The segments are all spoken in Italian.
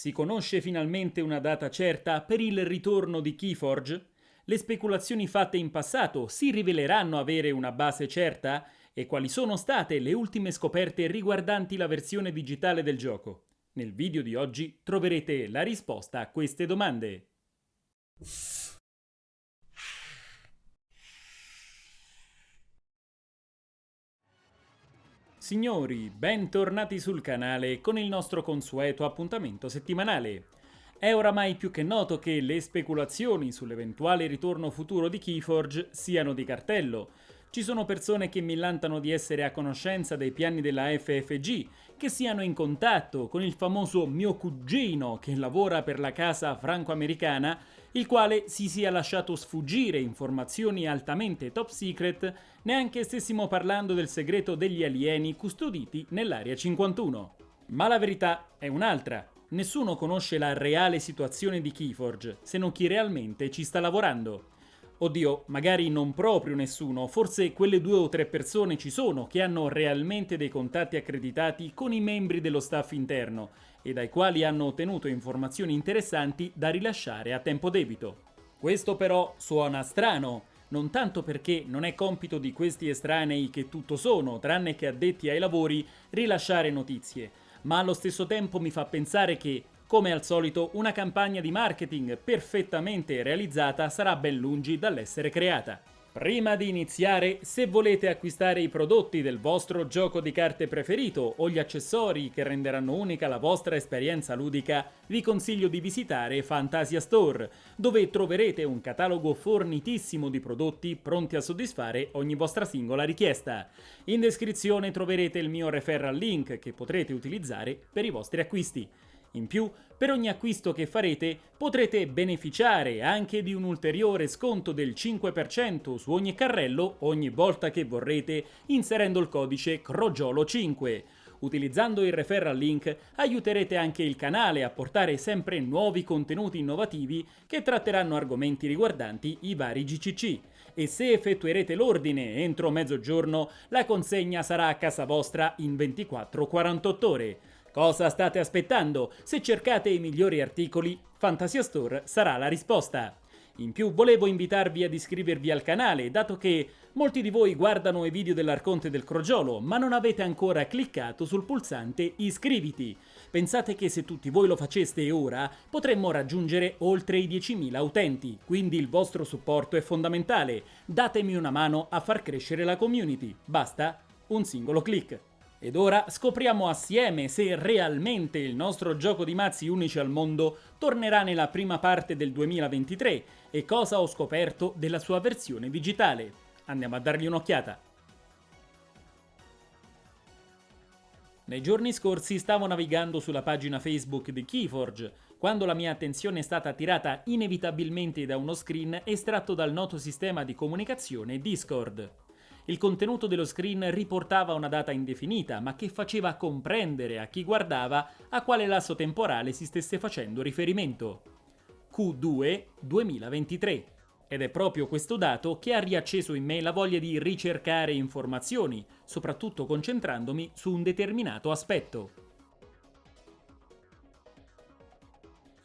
Si conosce finalmente una data certa per il ritorno di Keyforge? Le speculazioni fatte in passato si riveleranno avere una base certa? E quali sono state le ultime scoperte riguardanti la versione digitale del gioco? Nel video di oggi troverete la risposta a queste domande. Signori, bentornati sul canale con il nostro consueto appuntamento settimanale. È oramai più che noto che le speculazioni sull'eventuale ritorno futuro di Keyforge siano di cartello. Ci sono persone che millantano di essere a conoscenza dei piani della FFG, che siano in contatto con il famoso mio cugino che lavora per la casa franco-americana il quale si sia lasciato sfuggire informazioni altamente top secret neanche stessimo parlando del segreto degli alieni custoditi nell'Area 51. Ma la verità è un'altra. Nessuno conosce la reale situazione di Keyforge, se non chi realmente ci sta lavorando. Oddio, magari non proprio nessuno, forse quelle due o tre persone ci sono che hanno realmente dei contatti accreditati con i membri dello staff interno e dai quali hanno ottenuto informazioni interessanti da rilasciare a tempo debito. Questo però suona strano, non tanto perché non è compito di questi estranei che tutto sono, tranne che addetti ai lavori, rilasciare notizie, ma allo stesso tempo mi fa pensare che, come al solito, una campagna di marketing perfettamente realizzata sarà ben lungi dall'essere creata. Prima di iniziare, se volete acquistare i prodotti del vostro gioco di carte preferito o gli accessori che renderanno unica la vostra esperienza ludica, vi consiglio di visitare Fantasia Store, dove troverete un catalogo fornitissimo di prodotti pronti a soddisfare ogni vostra singola richiesta. In descrizione troverete il mio referral link che potrete utilizzare per i vostri acquisti. In più, per ogni acquisto che farete potrete beneficiare anche di un ulteriore sconto del 5% su ogni carrello ogni volta che vorrete inserendo il codice CROGIOLO5. Utilizzando il referral link aiuterete anche il canale a portare sempre nuovi contenuti innovativi che tratteranno argomenti riguardanti i vari GCC e se effettuerete l'ordine entro mezzogiorno la consegna sarà a casa vostra in 24-48 ore. Cosa state aspettando? Se cercate i migliori articoli, Fantasia Store sarà la risposta. In più volevo invitarvi ad iscrivervi al canale, dato che molti di voi guardano i video dell'Arconte del Crogiolo, ma non avete ancora cliccato sul pulsante iscriviti. Pensate che se tutti voi lo faceste ora, potremmo raggiungere oltre i 10.000 utenti, quindi il vostro supporto è fondamentale. Datemi una mano a far crescere la community. Basta un singolo clic. Ed ora scopriamo assieme se realmente il nostro gioco di mazzi unici al mondo tornerà nella prima parte del 2023 e cosa ho scoperto della sua versione digitale. Andiamo a dargli un'occhiata. Nei giorni scorsi stavo navigando sulla pagina Facebook di Keyforge, quando la mia attenzione è stata attirata inevitabilmente da uno screen estratto dal noto sistema di comunicazione Discord. Il contenuto dello screen riportava una data indefinita, ma che faceva comprendere a chi guardava a quale lasso temporale si stesse facendo riferimento. Q2 2023. Ed è proprio questo dato che ha riacceso in me la voglia di ricercare informazioni, soprattutto concentrandomi su un determinato aspetto.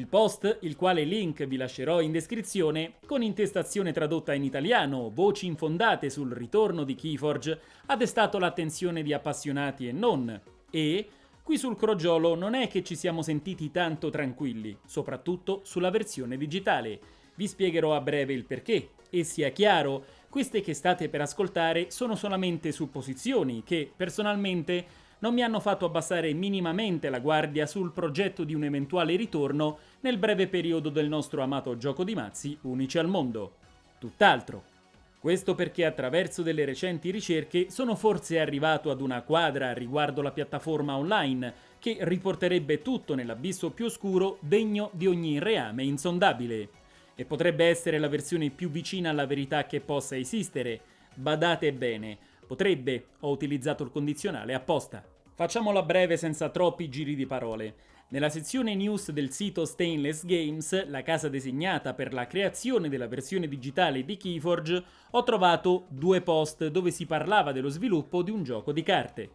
Il post, il quale link vi lascerò in descrizione, con intestazione tradotta in italiano, voci infondate sul ritorno di Keyforge, ha destato l'attenzione di appassionati e non, e qui sul crogiolo non è che ci siamo sentiti tanto tranquilli, soprattutto sulla versione digitale. Vi spiegherò a breve il perché, e sia chiaro, queste che state per ascoltare sono solamente supposizioni che, personalmente, non mi hanno fatto abbassare minimamente la guardia sul progetto di un eventuale ritorno nel breve periodo del nostro amato gioco di mazzi unici al mondo. Tutt'altro. Questo perché attraverso delle recenti ricerche sono forse arrivato ad una quadra riguardo la piattaforma online che riporterebbe tutto nell'abisso più oscuro degno di ogni reame insondabile. E potrebbe essere la versione più vicina alla verità che possa esistere. Badate bene, potrebbe, ho utilizzato il condizionale apposta. Facciamola breve senza troppi giri di parole. Nella sezione news del sito Stainless Games, la casa designata per la creazione della versione digitale di Keyforge, ho trovato due post dove si parlava dello sviluppo di un gioco di carte.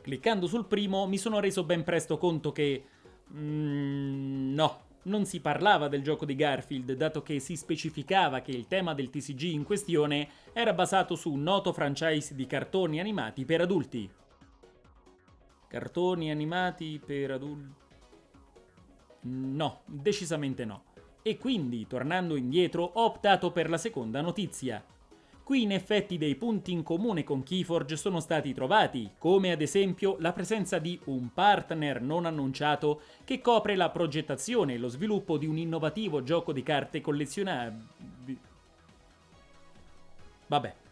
Cliccando sul primo mi sono reso ben presto conto che Mm, no, non si parlava del gioco di Garfield, dato che si specificava che il tema del TCG in questione era basato su un noto franchise di cartoni animati per adulti. Cartoni animati per adulti? No, decisamente no. E quindi, tornando indietro, ho optato per la seconda notizia. Qui in effetti dei punti in comune con Keyforge sono stati trovati, come ad esempio la presenza di un partner non annunciato che copre la progettazione e lo sviluppo di un innovativo gioco di carte collezionabili. Vabbè.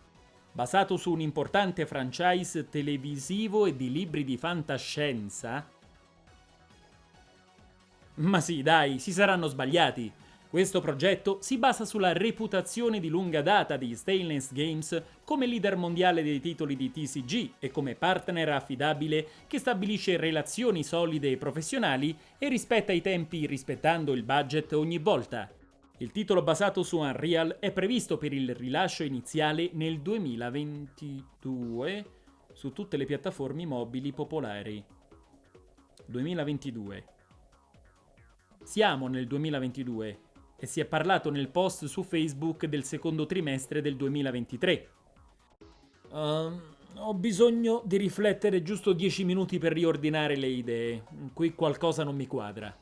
Basato su un importante franchise televisivo e di libri di fantascienza? Ma sì, dai, si saranno sbagliati. Questo progetto si basa sulla reputazione di lunga data di Stainless Games come leader mondiale dei titoli di TCG e come partner affidabile che stabilisce relazioni solide e professionali e rispetta i tempi rispettando il budget ogni volta. Il titolo basato su Unreal è previsto per il rilascio iniziale nel 2022 su tutte le piattaforme mobili popolari. 2022. Siamo nel 2022 e si è parlato nel post su Facebook del secondo trimestre del 2023. Uh, ehm, ho bisogno di riflettere giusto 10 minuti per riordinare le idee. Qui qualcosa non mi quadra.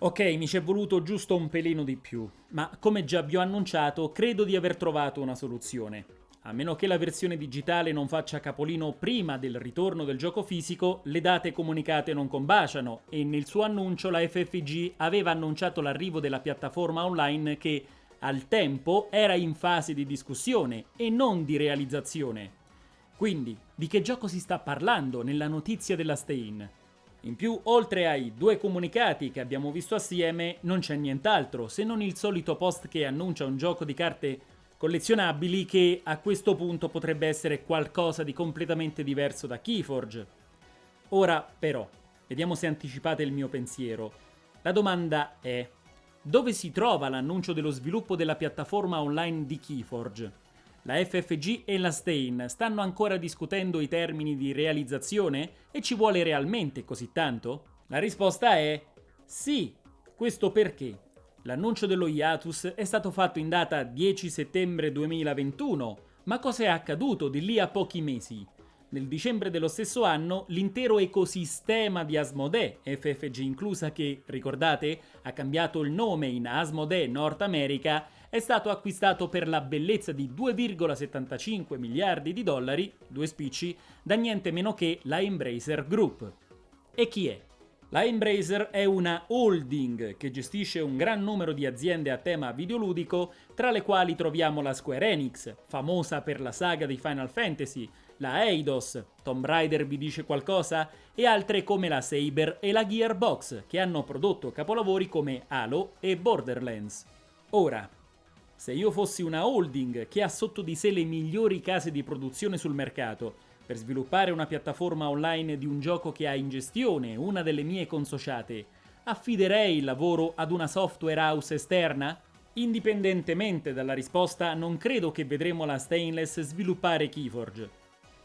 Ok, mi ci è voluto giusto un pelino di più, ma come già vi ho annunciato, credo di aver trovato una soluzione. A meno che la versione digitale non faccia capolino prima del ritorno del gioco fisico, le date comunicate non combaciano e nel suo annuncio la FFG aveva annunciato l'arrivo della piattaforma online che al tempo era in fase di discussione e non di realizzazione. Quindi, di che gioco si sta parlando nella notizia della Stein? In più, oltre ai due comunicati che abbiamo visto assieme, non c'è nient'altro se non il solito post che annuncia un gioco di carte collezionabili che a questo punto potrebbe essere qualcosa di completamente diverso da Keyforge. Ora però, vediamo se anticipate il mio pensiero. La domanda è, dove si trova l'annuncio dello sviluppo della piattaforma online di Keyforge? La FFG e la Stain stanno ancora discutendo i termini di realizzazione e ci vuole realmente così tanto? La risposta è sì. Questo perché? L'annuncio dello hiatus è stato fatto in data 10 settembre 2021, ma cosa è accaduto di lì a pochi mesi? Nel dicembre dello stesso anno l'intero ecosistema di Asmodee, FFG inclusa che, ricordate, ha cambiato il nome in Asmodee North America, è stato acquistato per la bellezza di 2,75 miliardi di dollari, due spicci, da niente meno che la Embracer Group. E chi è? La Embracer è una holding che gestisce un gran numero di aziende a tema videoludico, tra le quali troviamo la Square Enix, famosa per la saga di Final Fantasy, la Eidos, Tomb Raider vi dice qualcosa? E altre come la Saber e la Gearbox, che hanno prodotto capolavori come Halo e Borderlands. Ora, se io fossi una holding che ha sotto di sé le migliori case di produzione sul mercato, per sviluppare una piattaforma online di un gioco che ha in gestione una delle mie consociate, affiderei il lavoro ad una software house esterna? Indipendentemente dalla risposta, non credo che vedremo la Stainless sviluppare Keyforge.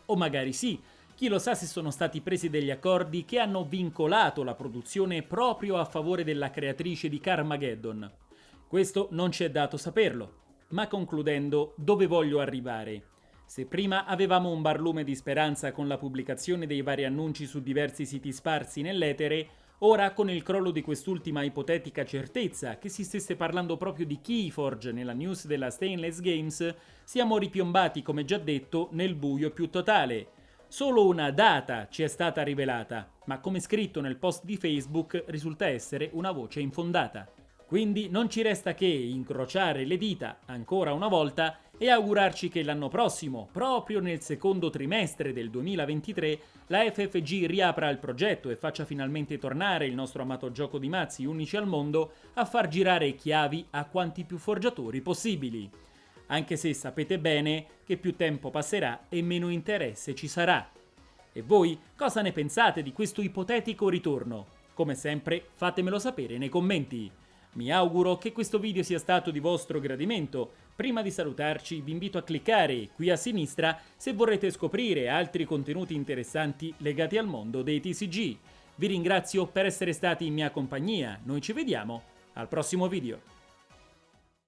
O magari sì, chi lo sa se sono stati presi degli accordi che hanno vincolato la produzione proprio a favore della creatrice di Carmageddon. Questo non ci è dato saperlo. Ma concludendo, dove voglio arrivare? Se prima avevamo un barlume di speranza con la pubblicazione dei vari annunci su diversi siti sparsi nell'etere, ora con il crollo di quest'ultima ipotetica certezza che si stesse parlando proprio di Keyforge nella news della Stainless Games, siamo ripiombati, come già detto, nel buio più totale. Solo una data ci è stata rivelata, ma come scritto nel post di Facebook risulta essere una voce infondata. Quindi non ci resta che incrociare le dita ancora una volta e augurarci che l'anno prossimo, proprio nel secondo trimestre del 2023, la FFG riapra il progetto e faccia finalmente tornare il nostro amato gioco di mazzi unici al mondo a far girare chiavi a quanti più forgiatori possibili. Anche se sapete bene che più tempo passerà e meno interesse ci sarà. E voi cosa ne pensate di questo ipotetico ritorno? Come sempre fatemelo sapere nei commenti. Mi auguro che questo video sia stato di vostro gradimento. Prima di salutarci vi invito a cliccare qui a sinistra se vorrete scoprire altri contenuti interessanti legati al mondo dei TCG. Vi ringrazio per essere stati in mia compagnia, noi ci vediamo al prossimo video.